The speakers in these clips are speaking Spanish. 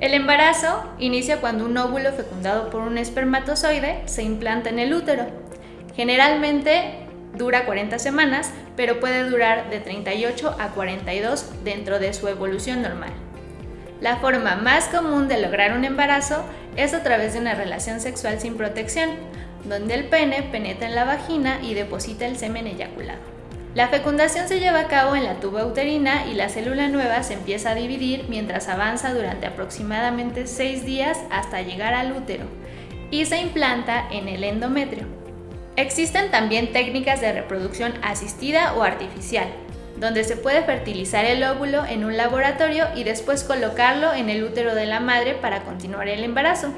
El embarazo inicia cuando un óvulo fecundado por un espermatozoide se implanta en el útero. Generalmente dura 40 semanas, pero puede durar de 38 a 42 dentro de su evolución normal. La forma más común de lograr un embarazo es a través de una relación sexual sin protección, donde el pene penetra en la vagina y deposita el semen eyaculado. La fecundación se lleva a cabo en la tuba uterina y la célula nueva se empieza a dividir mientras avanza durante aproximadamente 6 días hasta llegar al útero y se implanta en el endometrio. Existen también técnicas de reproducción asistida o artificial, donde se puede fertilizar el óvulo en un laboratorio y después colocarlo en el útero de la madre para continuar el embarazo.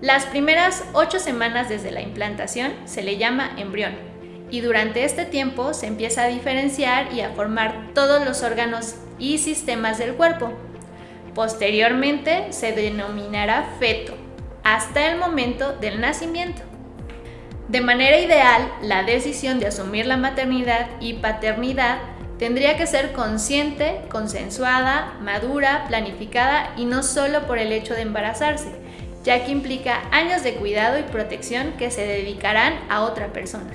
Las primeras 8 semanas desde la implantación se le llama embrión y durante este tiempo se empieza a diferenciar y a formar todos los órganos y sistemas del cuerpo. Posteriormente se denominará feto hasta el momento del nacimiento. De manera ideal, la decisión de asumir la maternidad y paternidad tendría que ser consciente, consensuada, madura, planificada y no solo por el hecho de embarazarse, ya que implica años de cuidado y protección que se dedicarán a otra persona.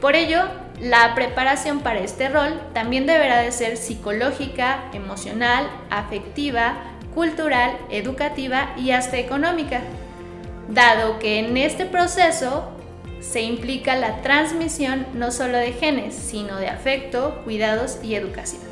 Por ello, la preparación para este rol también deberá de ser psicológica, emocional, afectiva, cultural, educativa y hasta económica, dado que en este proceso se implica la transmisión no solo de genes, sino de afecto, cuidados y educación.